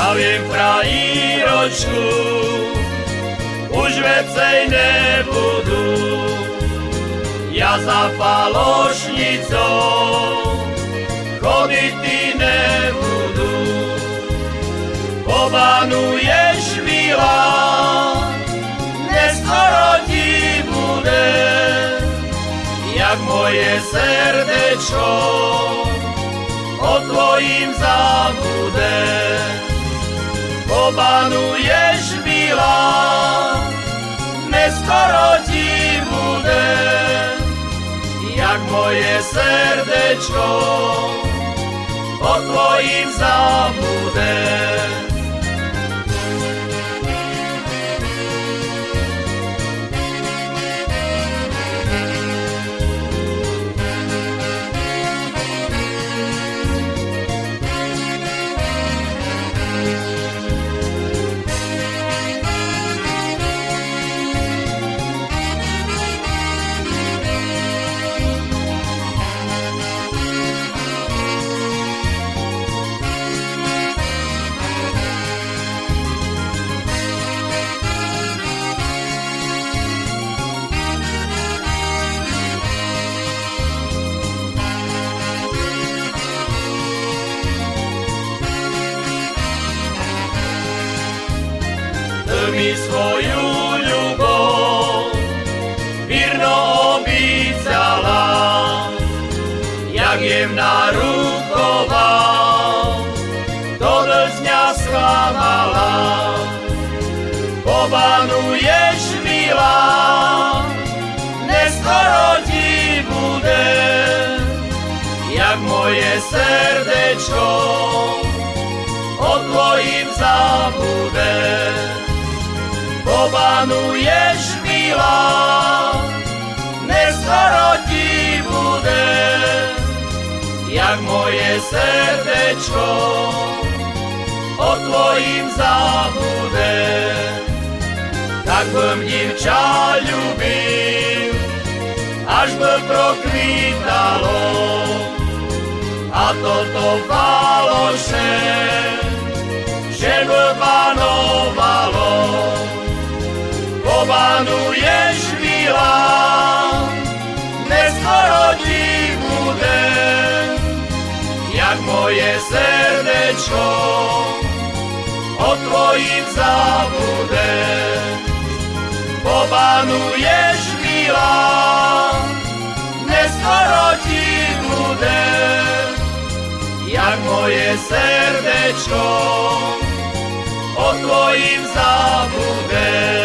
a viem krajíročku už vecej nebudú. Ja za falošnicou chodiť ty nebudú. Pobanuješ milá, neskoro ti bude, jak moje srdečko Pobanuješ milá, neskoro ti bude, jak moje srdečko o tvojim zabude. Svoju ľubov Virno obícala Jak jemná ruková Do dňa sklamala Pobanuješ milá. Neskoro ti bude Jak moje srdečko. O tvojim zabude Pobanuješ milá, neskoro ti bude, jak moje srdečko o tvojim zabude. Tak bym divča ľúbil, až by prokvítalo, a toto faloše, že by panovalo pobanuješ milá, neskoro ti bude, jak moje srdečko o tvojim zabude. Pobanuješ milá, neskoro ti bude, jak moje srdečko o tvojim zabude.